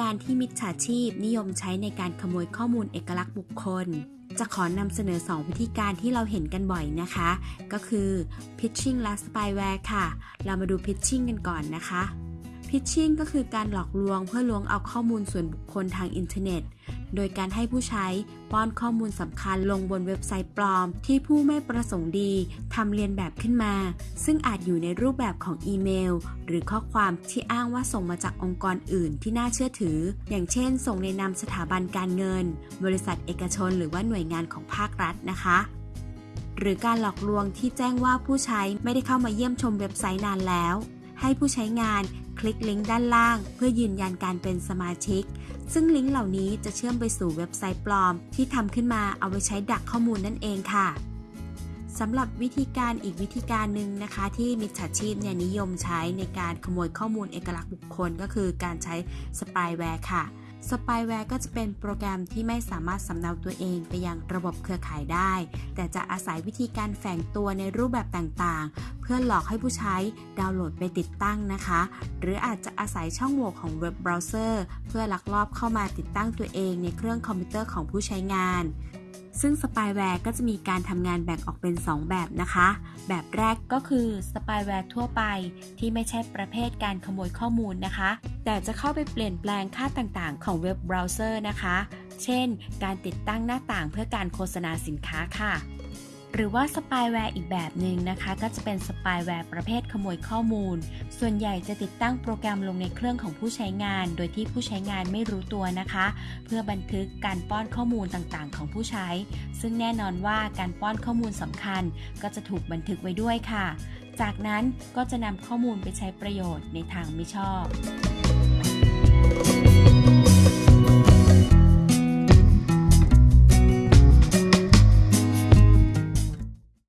การที่มิจฉาชีพนิยมใช้ในการขโมยข้อมูลเอกลักษณ์บุคคล จะขอนำเสนอ 2 วิธีการที่เราเห็นกันบ่อยนะคะ ก็คือ pitching และ spyware ค่ะ เรามาดู pitching กันก่อนนะคะ pitching ก็คือการหลอกลวงเพื่อลวงเอาข้อมูลส่วนบุคคลทางอินเทอร์เน็ต โดยการให้ผู้ใช้ป้อนข้อมูลสำคัญลงบนเว็บไซต์ปลอม ที่ผู้ไม่ประสงค์ดีทำเรียนแบบขึ้นมา ซึ่งอาจอยู่ในรูปแบบของอีเมล หรือข้อความที่อ้างว่าส่งมาจากองค์กรอื่นที่น่าเชื่อถือ อย่างเช่น ส่งในนามสถาบันการเงิน บริษัทเอกชน หรือว่าหน่วยงานของภาครัฐนะคะหรือการหลอกลวงที่แจ้งว่าผู้ใช้ไม่ได้เข้ามาเยี่ยมชมเว็บไซต์นานแล้ว ให้ผู้ใช้งาน ลิกลิงก์ด้านล่าง เพื่อยืนยันการเป็นสมาชิก ซึ่งลิงก์เหล่านี้จะเชื่อมไปสู่เว็บไซต์ปลอม ที่ทำขึ้นมาเอาไว้ใช้ดักข้อมูลนั่นเองค่ะสำหรับวิธีการอีกวิธีการหนึ่งนะคะ ที่มิจฉาชีพเนี่ยนิยมใช้ในการขโมยข้อมูลเอกลักษณ์บุคคล ก็คือการใช้สปายแวร์ค่ะ สปายแวร์ก็จะเป็นโปรแกรมที่ไม่สามารถสำเนาตัวเองไปยังระบบเครือข่ายได้ แต่จะอาศัยวิธีการแฝงตัวในรูปแบบต่างๆ เพื่อหลอกให้ผู้ใช้ดาวน์โหลดไปติดตั้งนะคะ หรืออาจจะอาศัยช่องโหว่ของเว็บเบราว์เซอร์เพื่อลักลอบเข้ามาติดตั้งตัวเองในเครื่องคอมพิวเตอร์ของผู้ใช้งาน ซึ่งสปายแวร์ก็จะมีการทำงานแบ่งออกเป็น 2 แบบนะคะ แบบแรกก็คือสปายแวร์ทั่วไป ที่ไม่ใช่ประเภทการขโมยข้อมูลนะคะ แต่จะเข้าไปเปลี่ยนแปลงค่าต่างๆ ของเว็บเบราว์เซอร์นะคะ เช่น การติดตั้งหน้าต่างเพื่อการโฆษณาสินค้าค่ะ หรือว่าสปายแวร์อีกแบบหนึ่งนะคะ ก็จะเป็นสปายแวร์ประเภทขโมยข้อมูล ส่วนใหญ่จะติดตั้งโปรแกรมลงในเครื่องของผู้ใช้งาน โดยที่ผู้ใช้งานไม่รู้ตัวนะคะ เพื่อบันทึกการป้อนข้อมูลต่างๆ ของผู้ใช้ ซึ่งแน่นอนว่าการป้อนข้อมูลสำคัญ ก็จะถูกบันทึกไว้ด้วยค่ะ จากนั้นก็จะนำข้อมูลไปใช้ประโยชน์ในทางไม่ชอบ